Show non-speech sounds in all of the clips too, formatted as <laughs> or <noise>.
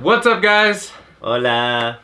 What's up guys? Hola!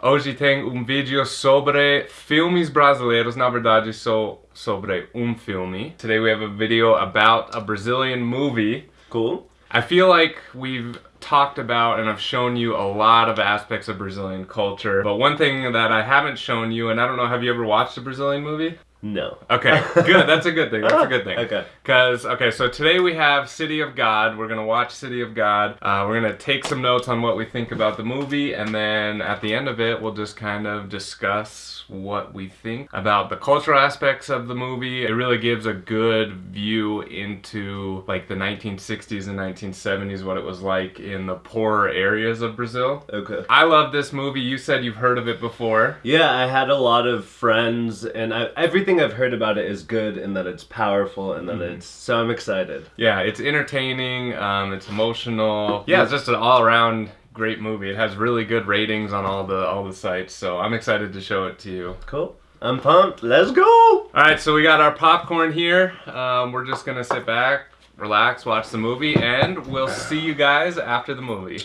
Hoje tem um vídeo sobre filmes brasileiros, na verdade só sobre um filme. Today we have a video about a Brazilian movie. Cool. I feel like we've talked about and I've shown you a lot of aspects of Brazilian culture, but one thing that I haven't shown you, and I don't know, have you ever watched a Brazilian movie? No. Okay, good. That's a good thing. That's a good thing. <laughs> Okay. Because, okay, so today we have City of God. We're going to watch City of God. Uh, we're going to take some notes on what we think about the movie, and then at the end of it, we'll just kind of discuss what we think about the cultural aspects of the movie. It really gives a good view into like the 1960s and 1970s, what it was like in the poorer areas of Brazil. Okay. I love this movie. You said you've heard of it before. Yeah, I had a lot of friends, and I, everything I've heard about it is good, and that it's powerful, and that Mm-hmm. it's so I'm excited. Yeah, it's entertaining. Um, it's emotional. Yeah, it's just an all-around great movie. It has really good ratings on all the all the sites, so I'm excited to show it to you. Cool. I'm pumped. Let's go. All right, so we got our popcorn here. Um, we're just gonna sit back, relax, watch the movie, and we'll see you guys after the movie.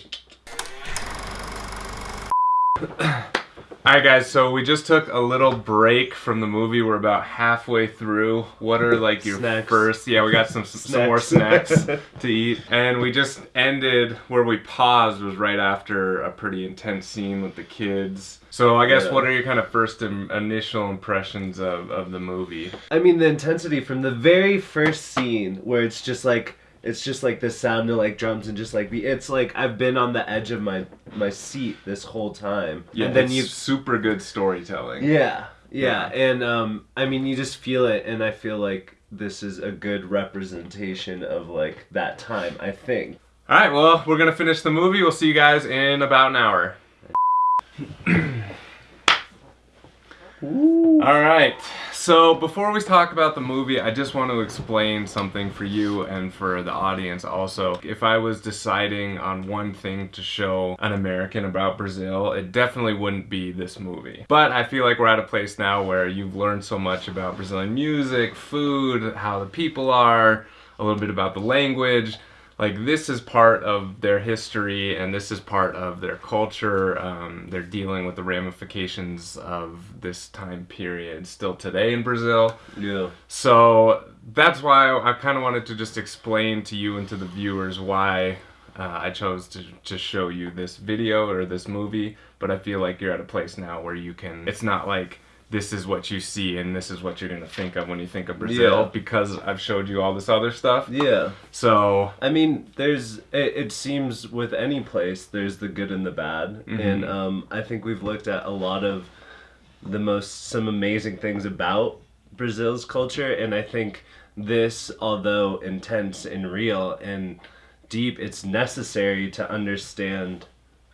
<clears throat> All right, guys. So we just took a little break from the movie. We're about halfway through. What are like your Snacks. first? Yeah, we got some <laughs> some more snacks Snacks. <laughs> to eat, and we just ended where we paused was right after a pretty intense scene with the kids. So I guess Yeah. what are your kind of first Im- initial impressions of of the movie? I mean, the intensity from the very first scene where it's just like it's just like the sound of like drums and just like the it's like I've been on the edge of my my seat this whole time. Yeah, and then you super good storytelling. Yeah, yeah, and um, I mean, you just feel it, and I feel like this is a good representation of like that time. I think. All right, well, we're gonna finish the movie. We'll see you guys in about an hour. <coughs> All right. So before we talk about the movie, I just want to explain something for you and for the audience also. If I was deciding on one thing to show an American about Brazil, it definitely wouldn't be this movie. But I feel like we're at a place now where you've learned so much about Brazilian music, food, how the people are, a little bit about the language like this is part of their history and this is part of their culture um, they're dealing with the ramifications of this time period still today in brazil Yeah. so that's why i kind of wanted to just explain to you and to the viewers why uh, i chose to, to show you this video or this movie but i feel like you're at a place now where you can it's not like this is what you see and this is what you're going to think of when you think of brazil Yeah. because i've showed you all this other stuff Yeah. so I mean, there's. It, it seems with any place, there's the good and the bad, Mhm. and um, I think we've looked at a lot of the most some amazing things about Brazil's culture, and I think this, although intense and real and deep, it's necessary to understand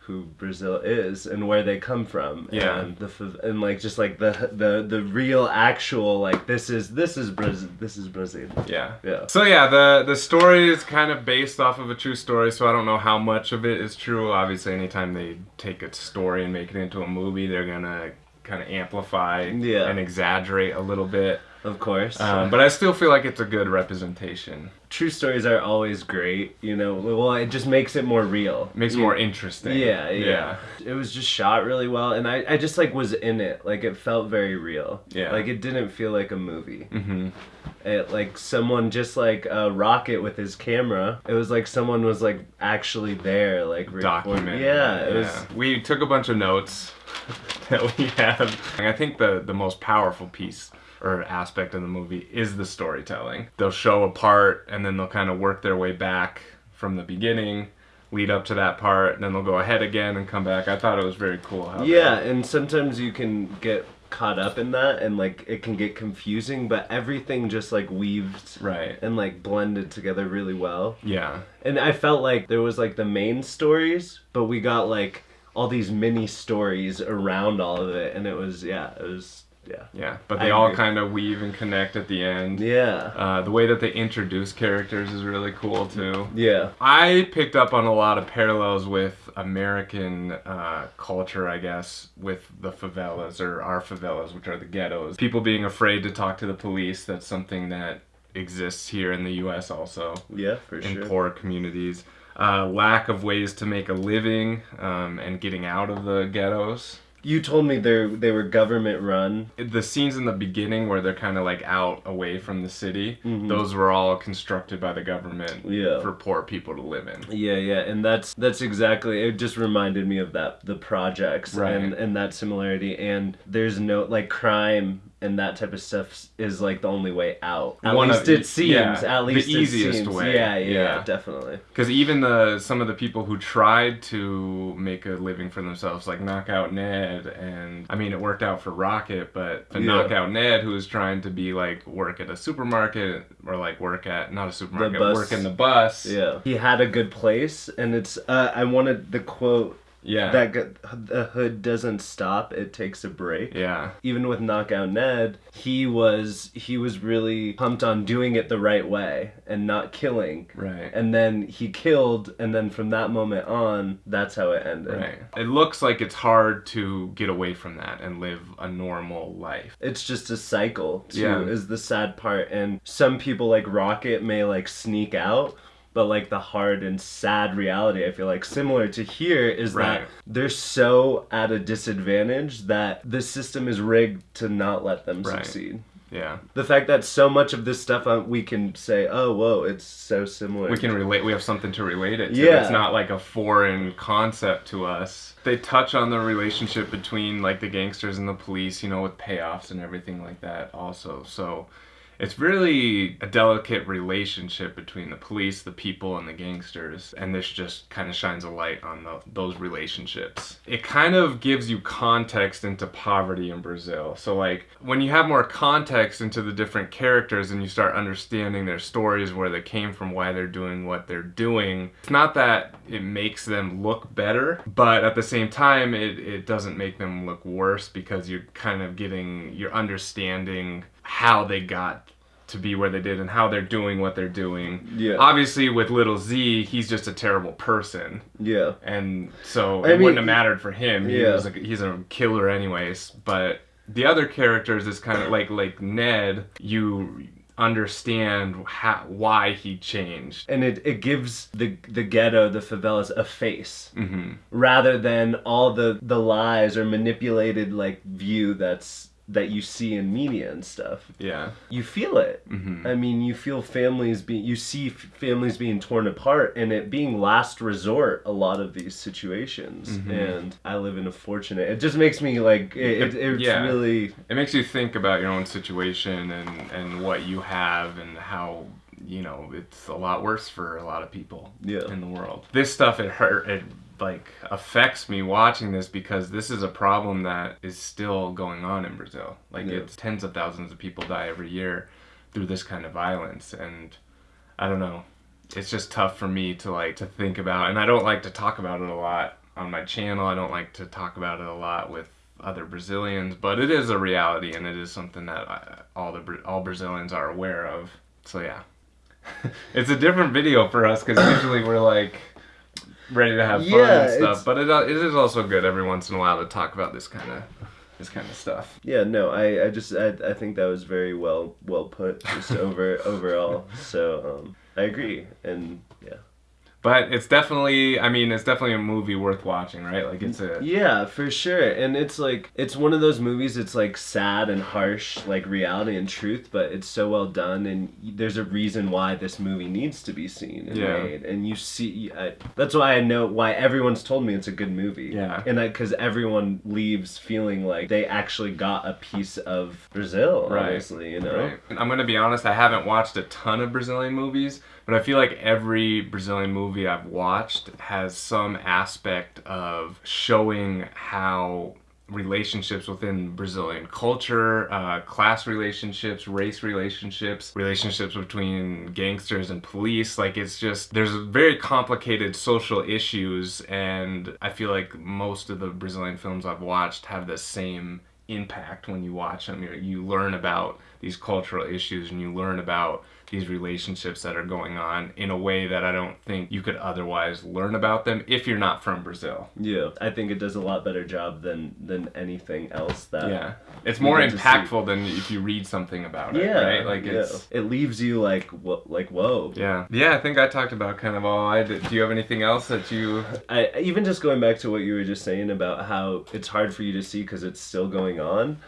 who Brazil is and where they come from. Yeah. And the and like just like the the the real actual like this is this is Brazil this is Brazil. Yeah. Yeah. So yeah, the the story is kind of based off of a true story, so I don't know how much of it is true. Obviously, anytime they take a story and make it into a movie, they're gonna kind of amplify Yeah. and exaggerate a little bit. Of course. Um, but I still feel like it's a good representation. true stories are always great, you know. Well, it just makes it more real. It makes it more interesting. Yeah, yeah, It was just shot really well, and I, I just like was in it. Like it felt very real. Yeah. Like it didn't feel like a movie. hmm It like someone just like uh, Rocket with his camera. It was like someone was like actually there, like recording- Document. Yeah, it was. We took a bunch of notes <laughs> that we have. And I think the the most powerful piece or aspect of the movie is the storytelling. They'll show a part and then they'll kind of work their way back from the beginning, lead up to that part, and then they'll go ahead again and come back. I thought it was very cool they- Yeah, and sometimes you can get caught up in that, and like it can get confusing. But everything just like weaved Right. and like blended together really well. Yeah. And I felt like there was like the main stories, but we got like all these mini stories around all of it, and it was yeah, it was yeah, Yeah. But I they all agree. kind of weave and connect at the end. yeah, Uh, the way that they introduce characters is really cool too. yeah, I picked up on a lot of parallels with American uh, culture, I guess, with the favelas or our favelas, which are the ghettos. People being afraid to talk to the police. That's something that exists here in the U.S. also yeah, for in sure. poor communities. uh, lack of ways to make a living um, and getting out of the ghettos. You told me they they were government run. The scenes in the beginning where they're kind of like out away from the city, Mhm. those were all constructed by the government Yeah. for poor people to live in. Yeah, yeah, and that's that's exactly. It just reminded me of that the projects Right. and and that similarity. And there's no like crime and that type of stuff is like the only way out. At One of- least it seems. yeah, at the least it easiest seems. way. Yeah, yeah, Yeah. definitely. Because even the some of the people who tried to make a living for themselves, like Knockout Ned, and I mean it worked out for Rocket, but the Yeah. Knockout Ned, who was trying to be like work at a supermarket or like work at not a supermarket, work in the bus. Yeah, he had a good place, and it's. Uh, I wanted the quote yeah, that go- the hood doesn't stop; it takes a break. yeah, even with knockout ned he was he was really pumped on doing it the right way and not killing right. and then he killed and then from that moment on that's how it ended Right. It looks like it's hard to get away from that and live a normal life. it's just a cycle too Yeah. is the sad part and some people like rocket may like sneak out but like the hard and sad reality i feel like similar to here is Right. that they're so at a disadvantage that the system is rigged to not let them Right. succeed Yeah. the fact that so much of this stuff uh, we can say, oh, whoa, it's so similar. We can relate. We have something to relate it to. Yeah. It's not like a foreign concept to us. They touch on the relationship between like the gangsters and the police, you know, with payoffs and everything like that also. So it's really a delicate relationship between the police, the people, and the gangsters. And this just kind of shines a light on the, those relationships. It kind of gives you context into poverty in Brazil. So, like, when you have more context into the different characters and you start understanding their stories, where they came from, why they're doing what they're doing, it's not that it makes them look better, but at the same time, it, it doesn't make them look worse because you're kind of getting, you're understanding how they got to be where they did and how they're doing what they're doing. Yeah. Obviously, with little Z, he's just a terrible person, yeah. and so I it mean, wouldn't have mattered for him. He yeah. was a, he's a killer, anyways. But the other characters is kind of like like Ned. You understand how, why he changed. And it, it gives the the ghetto, the favelas, a face hmm rather than all the the lies or manipulated like view that's that you see in media and stuff. Yeah. You feel it. hmm I mean, you feel families being, you see f- families being torn apart, and it being last resort. A lot of these situations, Mhm. and I live in a fortunate. It just makes me like it. it it's Yeah. really It makes you think about your own situation and and what you have and how you know it's a lot worse for a lot of people Yeah. in the world. This stuff it hurt it like affects me watching this because this is a problem that is still going on in Brazil. Like Yeah. it's tens of thousands of people die every year through this kind of violence and I don't know. It's just tough for me to like to think about and I don't like to talk about it a lot on my channel. I don't like to talk about it a lot with other Brazilians, but it is a reality and it is something that I, all the all Brazilians are aware of. So yeah. <laughs> it's a different video for us cuz usually we're like ready to have fun Yeah, and stuff, but it, uh, it is also good every once in a while to talk about this kind of this kind of stuff. yeah. No, I I just I, I think that was very well well put just over <laughs> overall. So um, I agree, and yeah. But it's definitely I mean it's definitely a movie worth watching, right? Like it's a Yeah, for sure. And it's like it's one of those movies it's like sad and harsh, like reality and truth, but it's so well done and there's a reason why this movie needs to be seen and Yeah. made. And you see I, that's why I know why everyone's told me it's a good movie. Yeah. And I cuz everyone leaves feeling like they actually got a piece of Brazil, Right. honestly, you know. Right. I'm gonna be honest. I haven't watched a ton of Brazilian movies, but I feel like every Brazilian movie I've watched has some aspect of showing how relationships within Brazilian culture, uh, class relationships, race relationships, relationships between gangsters and police. Like it's just there's very complicated social issues, and I feel like most of the Brazilian films I've watched have the same impact when you watch them. You, you learn about these cultural issues and you learn about these relationships that are going on in a way that I don't think you could otherwise learn about them if you're not from Brazil. Yeah, I think it does a lot better job than than anything else that. Yeah, it's more get to see- impactful than if you read something about it, Yeah, right? Like yeah. it's it leaves you like what like whoa. yeah, yeah. I think I talked about kind of all I did. Do you have anything else that you? I even just going back to what you were just saying about how it's hard for you to see because it's still going on.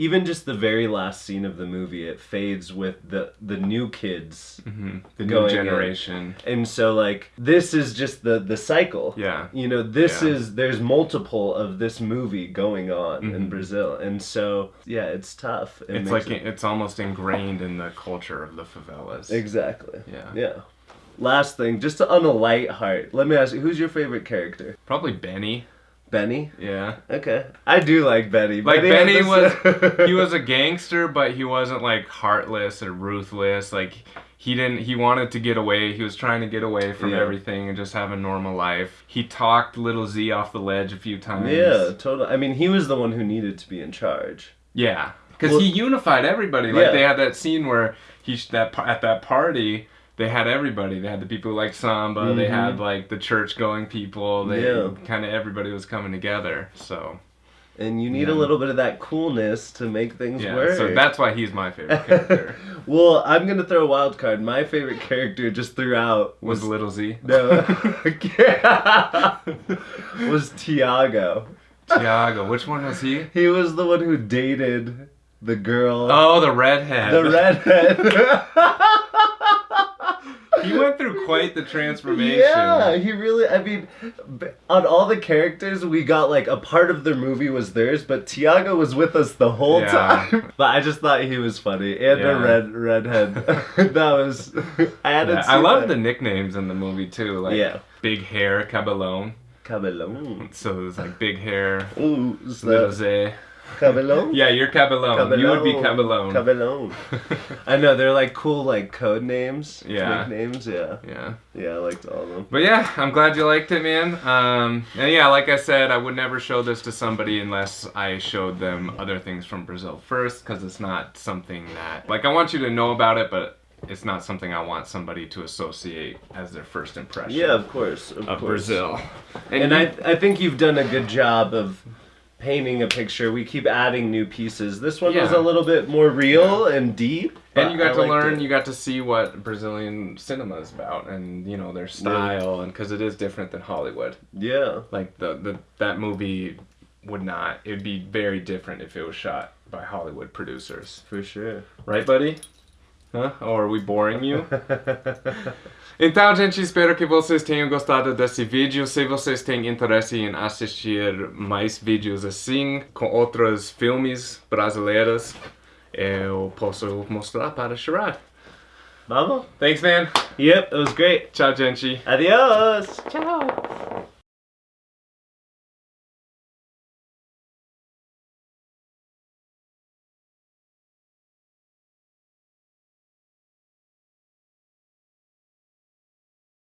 Even just the very last scene of the movie, it fades with the the new kids, mhm, The new in. generation. and so like this is just the the cycle. Yeah. You know, this Yeah. is there's multiple of this movie going on in Mhm. Brazil, and so yeah, it's tough. It It's like it- it's almost ingrained in the culture of the favelas. exactly. Yeah. Yeah. Last thing, just on a light heart, let me ask you, who's your favorite character? Probably Benny. Benny. Yeah. Okay, I do like Benny. Like had Benny was <laughs> he was a gangster, but he wasn't like heartless or ruthless. Like he didn't he wanted to get away. He was trying to get away from Yeah. everything and just have a normal life. He talked little Z off the ledge a few times. Yeah, totally. I mean, he was the one who needed to be in charge. Yeah. Cuz Well- he unified everybody. Like Yeah. they had that scene where he that at that party they had everybody. They had the people who like samba. They Mhm. had like the church going people. They Yeah. kind of everybody was coming together. So And you need Yeah. a little bit of that coolness to make things yeah. work. So that's why he's my favorite character. <laughs> well, I'm gonna throw a wild card. My favorite character just throughout was Little Z. no <laughs> <laughs> was Tiago. Tiago. Which one was he? He was the one who dated the girl, Oh, the redhead. the redhead. He went through quite the transformation. Yeah, he really. I mean, on all the characters, we got like a part of their movie was theirs, but Tiago was with us the whole Yeah. time. <laughs> But I just thought he was funny, and Yeah. a red redhead. <laughs> that was. I hadn't Yeah, I love the nicknames in the movie too. Like Yeah. big hair, cabelone. Cabelon. So it was like big hair, Ooh, little that. Cabelon? <laughs> Yeah, you're cabelone. You would be cabelone. Cabelon. <laughs> I know they're like cool, like code names. Yeah. Nicknames. Yeah. yeah. Yeah, I liked all of them. But yeah, I'm glad you liked it, man. Um, and yeah, like I said, I would never show this to somebody unless I showed them other things from Brazil first, because it's not something that, like, I want you to know about it, but it's not something I want somebody to associate as their first impression Yeah, of course. Of, of course. Brazil. And you- I, I think you've done a good job of painting a picture. We keep adding new pieces. This one was a little bit more real and deep. and you got I to learn, it. you got to see what Brazilian cinema is about, and you know their style, and because it is different than Hollywood. Yeah. Like the, the that movie would not. It would be very different if it was shot by Hollywood producers. For sure. Right, buddy? Huh? Or are we boring you? <laughs> Então, gente, espero que vocês tenham gostado desse vídeo. Se vocês têm interesse em assistir mais vídeos assim, com outros filmes brasileiros, eu posso mostrar para Sherrod. Vamos? Thanks, man. Yep, it was great. Tchau, gente. Adios. Tchau.